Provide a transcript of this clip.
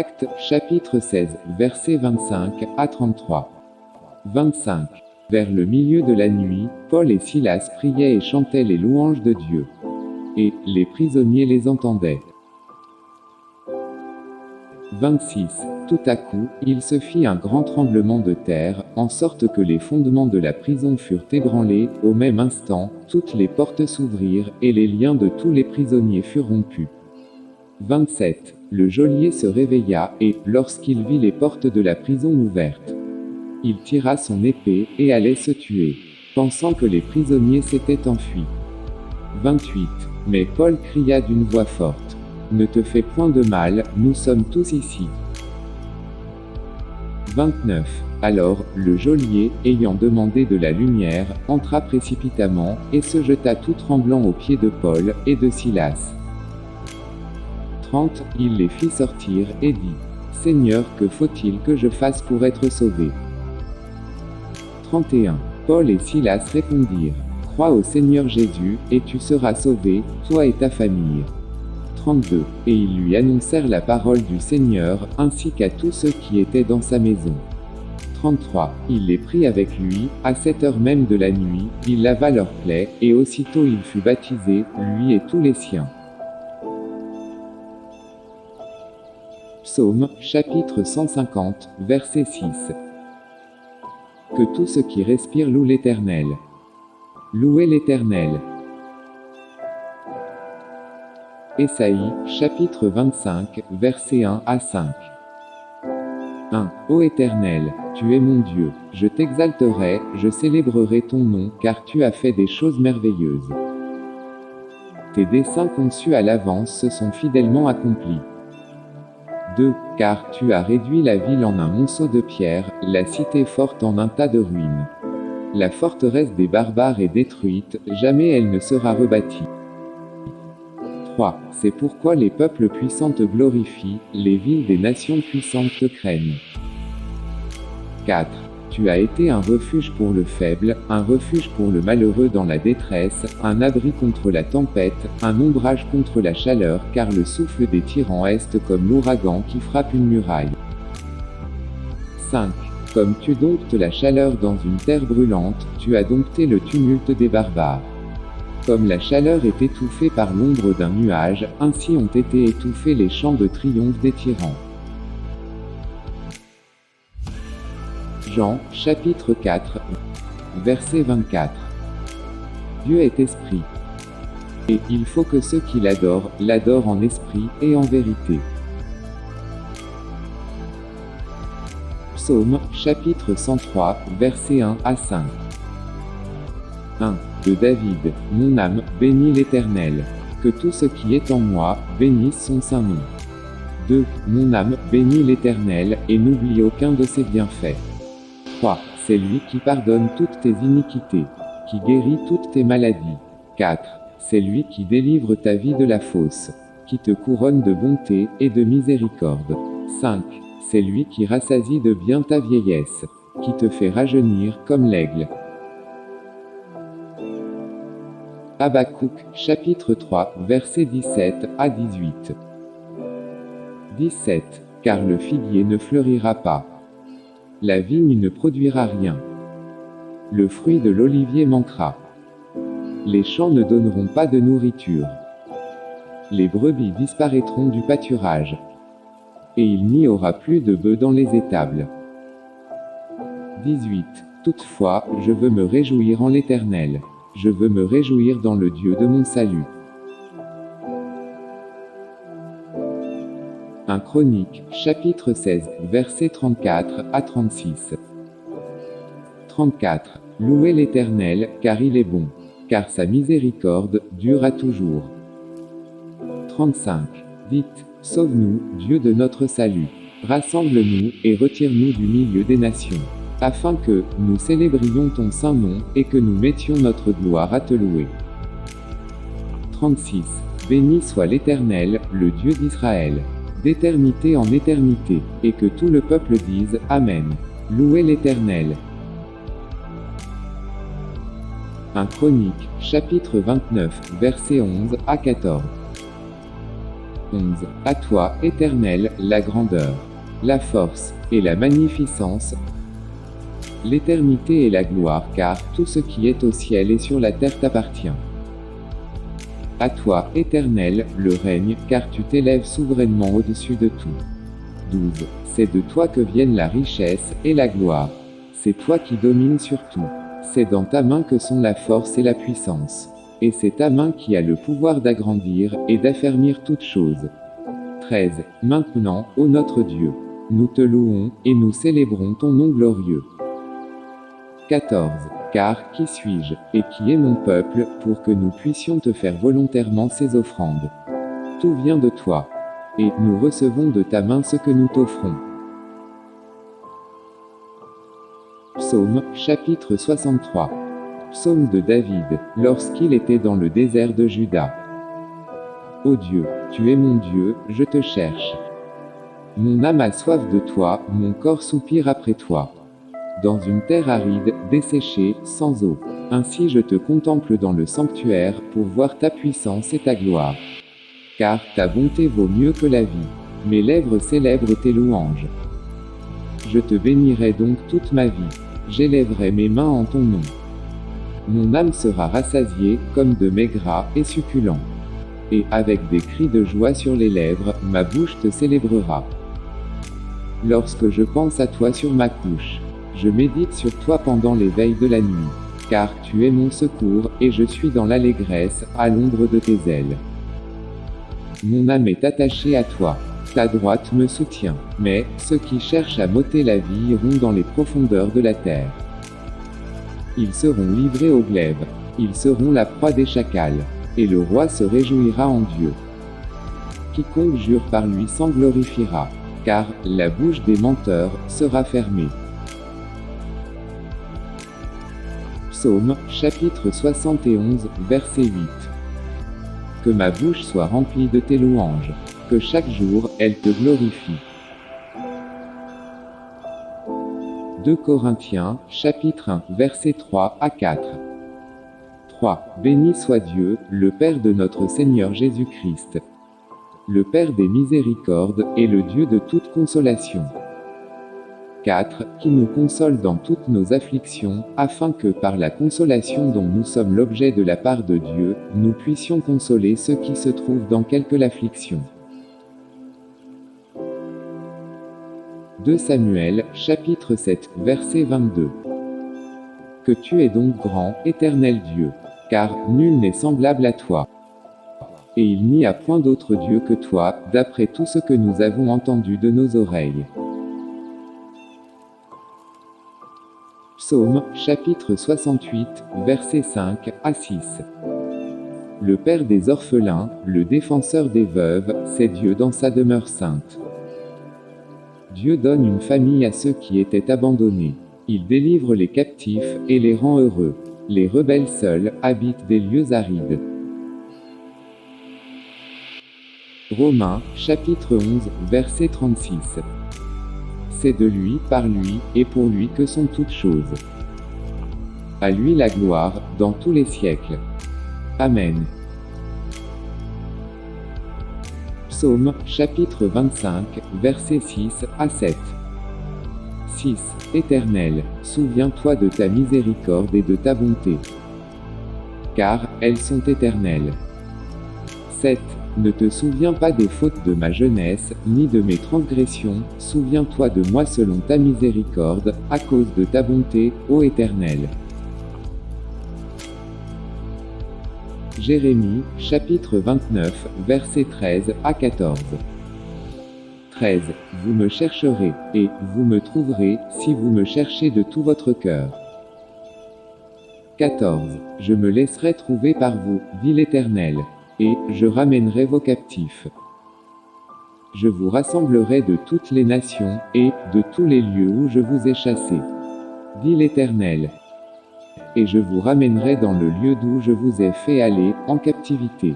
Acte, chapitre 16, versets 25 à 33. 25. Vers le milieu de la nuit, Paul et Silas priaient et chantaient les louanges de Dieu. Et, les prisonniers les entendaient. 26. Tout à coup, il se fit un grand tremblement de terre, en sorte que les fondements de la prison furent ébranlés, au même instant, toutes les portes s'ouvrirent, et les liens de tous les prisonniers furent rompus. 27. Le geôlier se réveilla, et, lorsqu'il vit les portes de la prison ouvertes, il tira son épée, et allait se tuer, pensant que les prisonniers s'étaient enfuis. 28. Mais Paul cria d'une voix forte. Ne te fais point de mal, nous sommes tous ici. 29. Alors, le geôlier, ayant demandé de la lumière, entra précipitamment, et se jeta tout tremblant aux pieds de Paul, et de Silas. 30. Il les fit sortir, et dit, Seigneur, que faut-il que je fasse pour être sauvé? 31. Paul et Silas répondirent, Crois au Seigneur Jésus, et tu seras sauvé, toi et ta famille. 32. Et ils lui annoncèrent la parole du Seigneur, ainsi qu'à tous ceux qui étaient dans sa maison. 33. Il les prit avec lui, à cette heure même de la nuit, il lava leurs plaies, et aussitôt il fut baptisé, lui et tous les siens. Psaume, chapitre 150, verset 6. Que tout ce qui respire loue l'Éternel. Louez l'Éternel. Ésaïe, chapitre 25, versets 1 à 5. 1. Ô Éternel, tu es mon Dieu, je t'exalterai, je célébrerai ton nom, car tu as fait des choses merveilleuses. Tes desseins conçus à l'avance se sont fidèlement accomplis. 2. Car tu as réduit la ville en un monceau de pierre, la cité forte en un tas de ruines. La forteresse des barbares est détruite, jamais elle ne sera rebâtie. 3. C'est pourquoi les peuples puissants te glorifient, les villes des nations puissantes te craignent. 4. Tu as été un refuge pour le faible, un refuge pour le malheureux dans la détresse, un abri contre la tempête, un ombrage contre la chaleur, car le souffle des tyrans est comme l'ouragan qui frappe une muraille. 5. Comme tu domptes la chaleur dans une terre brûlante, tu as dompté le tumulte des barbares. Comme la chaleur est étouffée par l'ombre d'un nuage, ainsi ont été étouffés les chants de triomphe des tyrans. Jean, chapitre 4, verset 24. Dieu est esprit. Et il faut que ceux qui l'adorent, l'adorent en esprit et en vérité. Psaume, chapitre 103, verset 1 à 5. 1. De David, mon âme, bénis l'Éternel. Que tout ce qui est en moi, bénisse son saint nom. 2. Mon âme, bénis l'Éternel, et n'oublie aucun de ses bienfaits. 3. C'est lui qui pardonne toutes tes iniquités, qui guérit toutes tes maladies. 4. C'est lui qui délivre ta vie de la fausse, qui te couronne de bonté et de miséricorde. 5. C'est lui qui rassasie de bien ta vieillesse, qui te fait rajeunir comme l'aigle. Habakkuk, chapitre 3, versets 17 à 18. 17. Car le figuier ne fleurira pas. La vigne ne produira rien. Le fruit de l'olivier manquera. Les champs ne donneront pas de nourriture. Les brebis disparaîtront du pâturage. Et il n'y aura plus de bœufs dans les étables. 18. Toutefois, je veux me réjouir en l'Éternel. Je veux me réjouir dans le Dieu de mon salut. 1 Chronique, chapitre 16, versets 34 à 36. 34. Louez l'Éternel, car il est bon. Car sa miséricorde dure à toujours. 35. Dites, Sauve-nous, Dieu de notre salut. Rassemble-nous, et retire-nous du milieu des nations afin que nous célébrions ton saint nom, et que nous mettions notre gloire à te louer. 36. Béni soit l'Éternel, le Dieu d'Israël, d'éternité en éternité, et que tout le peuple dise, Amen. Louez l'Éternel. 1 Chronique, chapitre 29, versets 11 à 14. 11. À toi, Éternel, la grandeur, la force, et la magnificence, l'éternité et la gloire, car tout ce qui est au ciel et sur la terre t'appartient. À toi, Éternel, le règne, car tu t'élèves souverainement au-dessus de tout. 12. C'est de toi que viennent la richesse et la gloire. C'est toi qui domines sur tout. C'est dans ta main que sont la force et la puissance. Et c'est ta main qui a le pouvoir d'agrandir et d'affermir toutes choses. 13. Maintenant, ô notre Dieu, nous te louons, et nous célébrons ton nom glorieux. 14. Car, qui suis-je, et qui est mon peuple, pour que nous puissions te faire volontairement ces offrandes? Tout vient de toi. Et nous recevons de ta main ce que nous t'offrons. Psaume, chapitre 63. Psaume de David, lorsqu'il était dans le désert de Juda. Ô Dieu, tu es mon Dieu, je te cherche. Mon âme a soif de toi, mon corps soupire après toi. Dans une terre aride, desséchée, sans eau. Ainsi je te contemple dans le sanctuaire, pour voir ta puissance et ta gloire. Car ta bonté vaut mieux que la vie. Mes lèvres célèbrent tes louanges. Je te bénirai donc toute ma vie. J'élèverai mes mains en ton nom. Mon âme sera rassasiée, comme de maigres et succulents. Et, avec des cris de joie sur les lèvres, ma bouche te célébrera. Lorsque je pense à toi sur ma couche, je médite sur toi pendant les veilles de la nuit. Car tu es mon secours, et je suis dans l'allégresse, à l'ombre de tes ailes. Mon âme est attachée à toi. Ta droite me soutient. Mais, ceux qui cherchent à m'ôter la vie iront dans les profondeurs de la terre. Ils seront livrés au glaive. Ils seront la proie des chacals. Et le roi se réjouira en Dieu. Quiconque jure par lui s'en glorifiera. Car, la bouche des menteurs, sera fermée. Psaume, chapitre 71, verset 8. Que ma bouche soit remplie de tes louanges. Que chaque jour, elle te glorifie. 2 Corinthiens, chapitre 1, versets 3 à 4. 3. Béni soit Dieu, le Père de notre Seigneur Jésus-Christ. Le Père des miséricordes, et le Dieu de toute consolation. 4. Qui nous console dans toutes nos afflictions, afin que par la consolation dont nous sommes l'objet de la part de Dieu, nous puissions consoler ceux qui se trouvent dans quelque affliction. 2 Samuel, chapitre 7, verset 22. Que tu es donc grand, éternel Dieu. Car, nul n'est semblable à toi. Et il n'y a point d'autre Dieu que toi, d'après tout ce que nous avons entendu de nos oreilles. Psaume, chapitre 68, verset 5 à 6. Le Père des orphelins, le défenseur des veuves, c'est Dieu dans sa demeure sainte. Dieu donne une famille à ceux qui étaient abandonnés. Il délivre les captifs, et les rend heureux. Les rebelles seuls, habitent des lieux arides. Romains, chapitre 11, verset 36. C'est de lui, par lui, et pour lui que sont toutes choses. À lui la gloire, dans tous les siècles. Amen. Psaume, chapitre 25, versets 6 à 7. 6. Éternel, souviens-toi de ta miséricorde et de ta bonté. Car, elles sont éternelles. 7. Ne te souviens pas des fautes de ma jeunesse, ni de mes transgressions, souviens-toi de moi selon ta miséricorde, à cause de ta bonté, ô Éternel. Jérémie, chapitre 29, versets 13 à 14. 13. Vous me chercherez, et vous me trouverez, si vous me cherchez de tout votre cœur. 14. Je me laisserai trouver par vous, dit l'Éternel, et je ramènerai vos captifs. Je vous rassemblerai de toutes les nations, et de tous les lieux où je vous ai chassés. Dit l'Éternel et je vous ramènerai dans le lieu d'où je vous ai fait aller, en captivité.